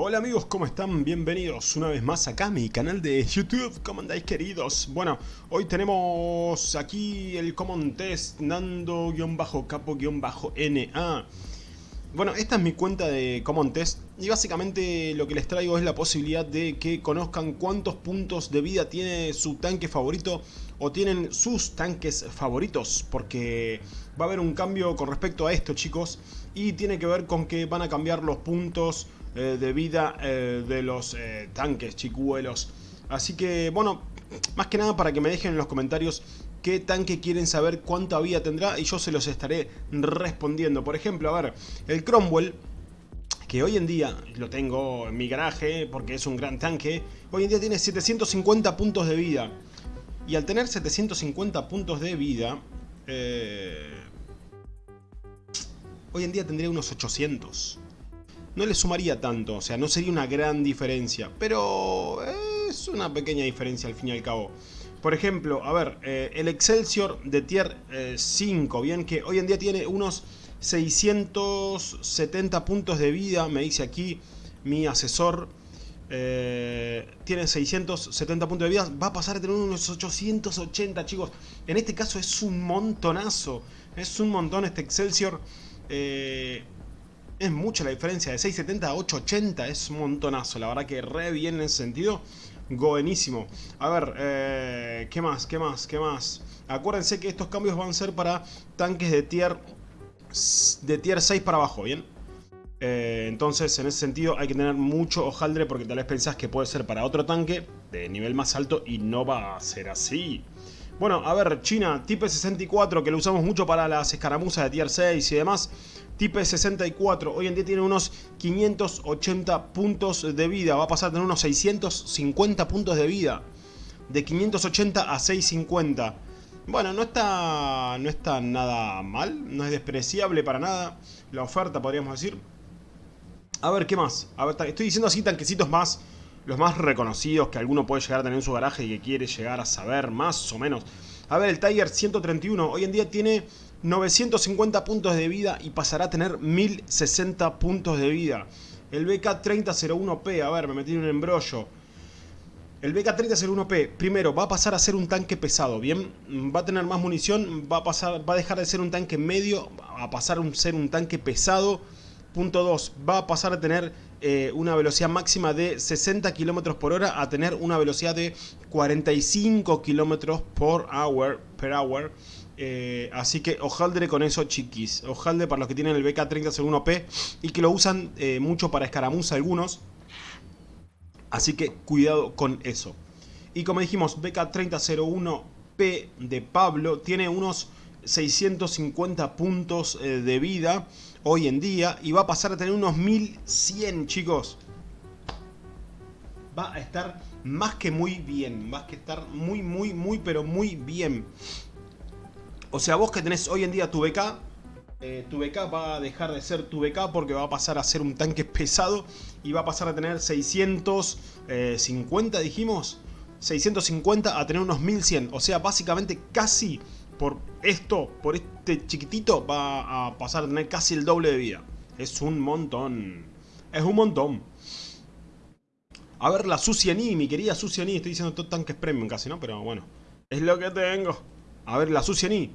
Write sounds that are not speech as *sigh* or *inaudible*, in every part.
Hola amigos, ¿cómo están? Bienvenidos una vez más acá a mi canal de YouTube, ¿cómo andáis queridos? Bueno, hoy tenemos aquí el Common Test Nando-Capo-NA Bueno, esta es mi cuenta de Common Test y básicamente lo que les traigo es la posibilidad de que conozcan cuántos puntos de vida tiene su tanque favorito o tienen sus tanques favoritos porque va a haber un cambio con respecto a esto chicos y tiene que ver con que van a cambiar los puntos de vida eh, de los eh, tanques chicuelos. Así que, bueno, más que nada para que me dejen en los comentarios qué tanque quieren saber cuánta vida tendrá y yo se los estaré respondiendo. Por ejemplo, a ver, el Cromwell, que hoy en día lo tengo en mi garaje porque es un gran tanque, hoy en día tiene 750 puntos de vida. Y al tener 750 puntos de vida, hoy en día tendría unos 800 no le sumaría tanto, o sea, no sería una gran diferencia, pero es una pequeña diferencia al fin y al cabo. Por ejemplo, a ver, eh, el Excelsior de tier 5, eh, bien, que hoy en día tiene unos 670 puntos de vida, me dice aquí mi asesor, eh, tiene 670 puntos de vida, va a pasar a tener unos 880, chicos. En este caso es un montonazo, es un montón este Excelsior. Es mucha la diferencia, de 670 a 880 es un montonazo, la verdad que re bien en ese sentido. Buenísimo. A ver, eh, ¿qué más? ¿Qué más? ¿Qué más? Acuérdense que estos cambios van a ser para tanques de tier, de tier 6 para abajo, ¿bien? Eh, entonces, en ese sentido, hay que tener mucho hojaldre porque tal vez pensás que puede ser para otro tanque de nivel más alto y no va a ser así. Bueno, a ver, China, Type 64, que lo usamos mucho para las escaramuzas de tier 6 y demás. Type 64, hoy en día tiene unos 580 puntos de vida. Va a pasar a tener unos 650 puntos de vida. De 580 a 650. Bueno, no está, no está nada mal, no es despreciable para nada la oferta, podríamos decir. A ver, ¿qué más? Estoy diciendo así tanquecitos más los más reconocidos que alguno puede llegar a tener en su garaje y que quiere llegar a saber más o menos. A ver, el Tiger 131 hoy en día tiene 950 puntos de vida y pasará a tener 1060 puntos de vida. El BK3001P, a ver, me metí en un embrollo. El BK3001P, primero, va a pasar a ser un tanque pesado, ¿bien? Va a tener más munición, va a, pasar, va a dejar de ser un tanque medio, a pasar a ser un tanque pesado. Punto 2, va a pasar a tener eh, una velocidad máxima de 60 km por hora a tener una velocidad de 45 km por hour, per hour. Eh, así que ojaldre con eso chiquis. Ojaldre para los que tienen el BK3001P y que lo usan eh, mucho para escaramuza algunos. Así que cuidado con eso. Y como dijimos, BK3001P de Pablo tiene unos 650 puntos de vida hoy en día y va a pasar a tener unos 1100 chicos. Va a estar más que muy bien, va a estar muy muy muy pero muy bien. O sea, vos que tenés hoy en día tu BK, eh, tu BK va a dejar de ser tu BK porque va a pasar a ser un tanque pesado y va a pasar a tener 650 dijimos. 650 a tener unos 1100, o sea, básicamente casi por esto, por este chiquitito, va a pasar a tener casi el doble de vida. Es un montón. Es un montón. A ver, la Sucianí, mi querida Sucianí. Estoy diciendo todo tanques premium casi, ¿no? Pero bueno. Es lo que tengo. A ver, la Sucianí.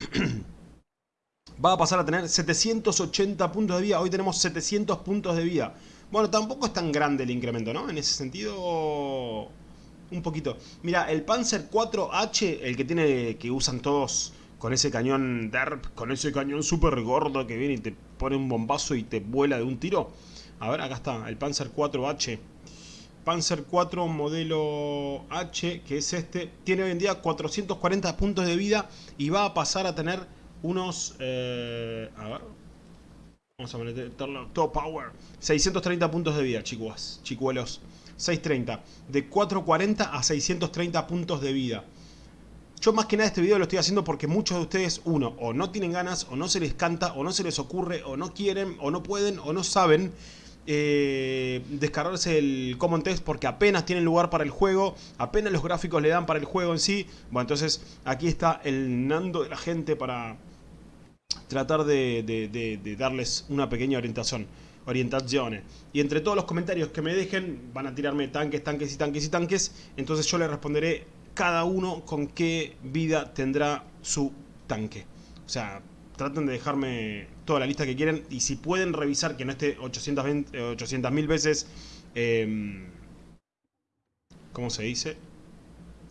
*clears throat* va a pasar a tener 780 puntos de vida. Hoy tenemos 700 puntos de vida. Bueno, tampoco es tan grande el incremento, ¿no? En ese sentido un poquito. Mira, el Panzer 4H, el que tiene que usan todos con ese cañón DERP, con ese cañón súper gordo que viene y te pone un bombazo y te vuela de un tiro. A ver, acá está, el Panzer 4H. Panzer 4 modelo H, que es este, tiene hoy en día 440 puntos de vida y va a pasar a tener unos... Eh, a ver... Vamos a meterlo todo power. 630 puntos de vida, chicos, chicuelos. 630. De 440 a 630 puntos de vida. Yo más que nada este video lo estoy haciendo porque muchos de ustedes, uno, o no tienen ganas, o no se les canta, o no se les ocurre, o no quieren, o no pueden, o no saben eh, descargarse el Common Test porque apenas tienen lugar para el juego, apenas los gráficos le dan para el juego en sí. Bueno, entonces aquí está el Nando de la gente para tratar de, darles una pequeña orientación. orientaciones. Y entre todos los comentarios que me dejen, van a tirarme tanques, tanques y tanques y tanques. Entonces yo les responderé cada uno con qué vida tendrá su tanque. O sea, traten de dejarme toda la lista que quieren. Y si pueden revisar que no esté 800 mil veces... Eh, ¿Cómo se dice?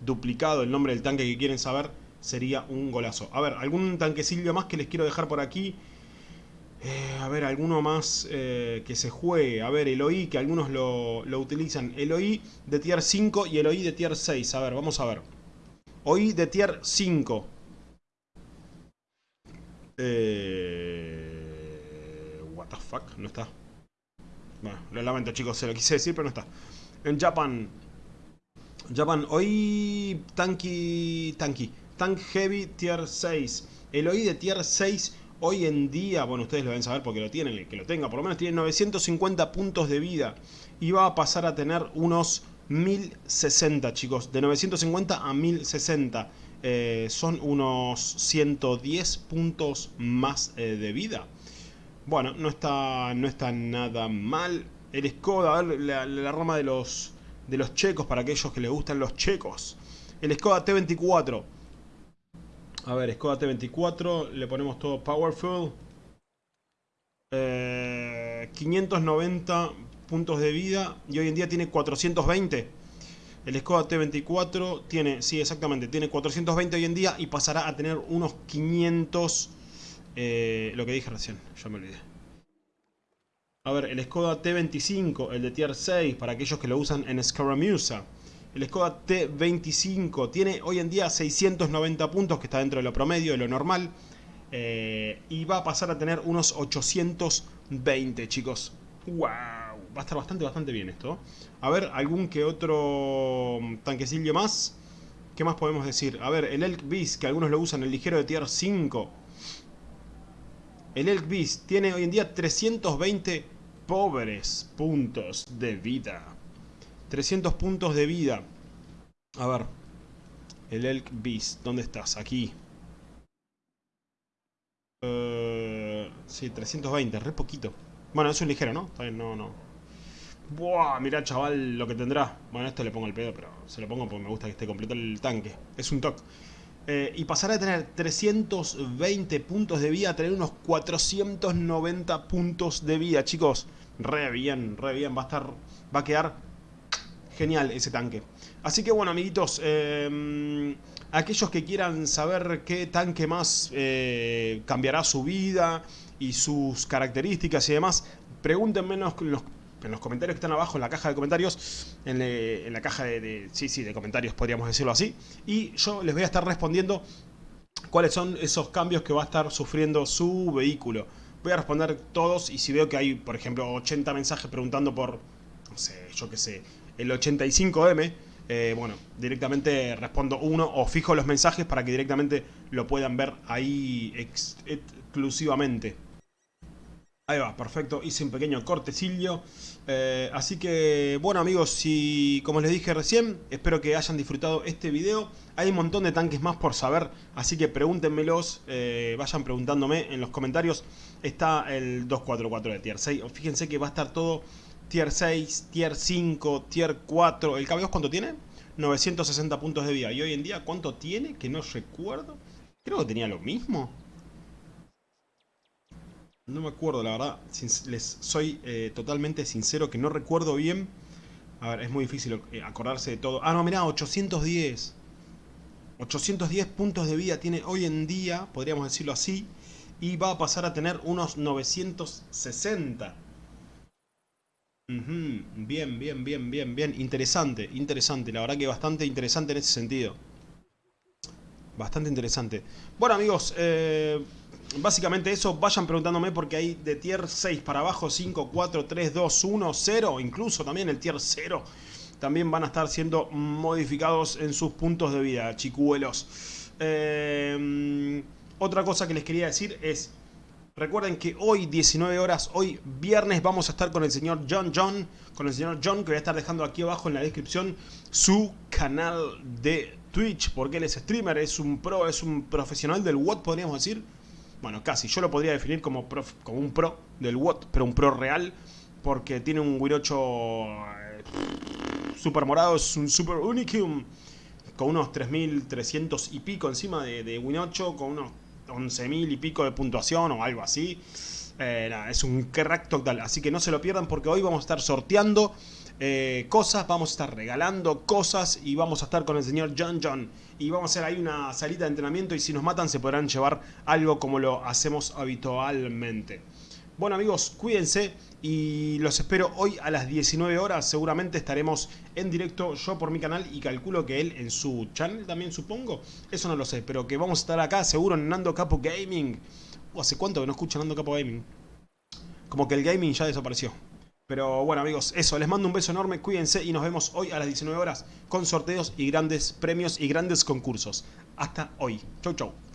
Duplicado el nombre del tanque que quieren saber sería un golazo. A ver, algún tanquecillo más que les quiero dejar por aquí. Eh, a ver, alguno más eh, que se juegue. A ver, el OI, que algunos lo, utilizan. El OI de tier 5 y el OI de tier 6. A ver, vamos a ver. OI de tier 5. Eh, what the fuck, no está. Bueno, lo lamento chicos, se lo quise decir, pero no está. En Japan. Japan, OI Tanky... Tanky. Tank Heavy Tier 6. El OI de Tier 6 hoy en día, bueno, ustedes lo deben saber porque lo tienen, que lo tenga, por lo menos tiene 950 puntos de vida. Y va a pasar a tener unos 1060, chicos. De 950 a 1060. Eh, son unos 110 puntos más eh, de vida. Bueno, no está, no está nada mal. El Skoda, a ver, la, la rama de los, de los checos para aquellos que les gustan los checos. El Skoda T24 a ver, Skoda T24, le ponemos todo Powerful. 590 eh, puntos de vida y hoy en día tiene 420. El Skoda T24 tiene, sí exactamente, tiene 420 hoy en día y pasará a tener unos 500... Eh, lo que dije recién, ya me olvidé. A ver, el Skoda T25, el de Tier 6, para aquellos que lo usan en Scaramusa. El Skoda T25 tiene hoy en día 690 puntos, que está dentro de lo promedio, de lo normal. Eh, y va a pasar a tener unos 820, chicos. ¡Wow! Va a estar bastante, bastante bien esto. A ver, algún que otro tanquecillo más. ¿Qué más podemos decir? A ver, el Elk Beast, que algunos lo usan, el ligero de tier 5. El Elk Beast tiene hoy en día 320 pobres puntos de vida. 300 puntos de vida. A ver. El Elk Beast. ¿Dónde estás? Aquí. Uh, sí, 320. Re poquito. Bueno, es un ligero, ¿no? Está bien, no, no. Buah, mirá chaval lo que tendrá. Bueno, esto le pongo el pedo, pero se lo pongo porque me gusta que esté completo el tanque. Es un toque. Eh, y pasará a tener 320 puntos de vida a tener unos 490 puntos de vida, chicos. Re bien, re bien. Va a estar. Va a quedar genial ese tanque. Así que bueno, amiguitos, em, aquellos que quieran saber qué tanque más eh, cambiará su vida y sus características y demás, pregúntenme en los, en los comentarios que están abajo, en la caja de comentarios, en, la caja de, sí, sí, de comentarios podríamos decirlo así, y yo les voy a estar respondiendo cuáles son esos cambios que va a estar sufriendo su vehículo. Voy a responder todos y si veo que hay, por ejemplo, 80 mensajes preguntando por, no sé, yo qué sé, el 85M, eh, bueno, directamente respondo uno o fijo los mensajes para que directamente lo puedan ver ahí exclusivamente. Ahí va, perfecto, hice un pequeño cortecillo. Eh, así que, bueno amigos, si como les dije recién, espero que hayan disfrutado este video. Hay un montón de tanques más por saber, así que pregúntenmelos, eh, vayan preguntándome en los comentarios. Está el 244 de Tier 6, fíjense que va a estar todo Tier 6, Tier 5, Tier 4. ¿El KB2 cuánto tiene? 960 puntos de vida. ¿Y hoy en día cuánto tiene? Que no recuerdo. Creo que tenía lo mismo. No me acuerdo, la verdad. Les soy eh, totalmente sincero que no recuerdo bien. A ver, es muy difícil eh, acordarse de todo. Ah, no, mirá, 810. 810 puntos de vida tiene hoy en día, podríamos decirlo así. Y va a pasar a tener unos 960. Bien, bien, bien, bien, bien. Interesante, interesante. La verdad que bastante interesante en ese sentido. Bastante interesante. Bueno amigos, eh, básicamente eso. Vayan preguntándome porque hay de tier 6 para abajo 5, 4, 3, 2, 1, 0. Incluso también el tier 0. También van a estar siendo modificados en sus puntos de vida, chicuelos. Eh, otra cosa que les quería decir es... Recuerden que hoy, 19 horas, hoy viernes, vamos a estar con el señor John John, con el señor John, que voy a estar dejando aquí abajo en la descripción su canal de Twitch, porque él es streamer, es un pro, es un profesional del WOT, podríamos decir. Bueno, casi. Yo lo podría definir como, un pro del WOT, pero un pro real. Porque tiene un 8 eh, super morado, es un super unicum. Con unos 3300 y pico encima de, de Win 8, con unos 11.000 y pico de puntuación o algo así. Eh, es un crack total, así que no se lo pierdan porque hoy vamos a estar sorteando eh, cosas, vamos a estar regalando cosas y vamos a estar con el señor John John. Y vamos a hacer ahí una salita de entrenamiento y si nos matan se podrán llevar algo como lo hacemos habitualmente. Bueno amigos, cuídense y los espero hoy a las 19 horas. Seguramente estaremos en directo yo por mi canal y calculo que él en su channel también supongo. Eso no lo sé, pero que vamos a estar acá seguro en Nando Capo Gaming. ¿Hace cuánto que no escucho Nando Capo Gaming? Como que el gaming ya desapareció. Pero bueno amigos, eso, les mando un beso enorme, cuídense y nos vemos hoy a las 19 horas con sorteos y grandes premios y grandes concursos. Hasta hoy. Chau chau.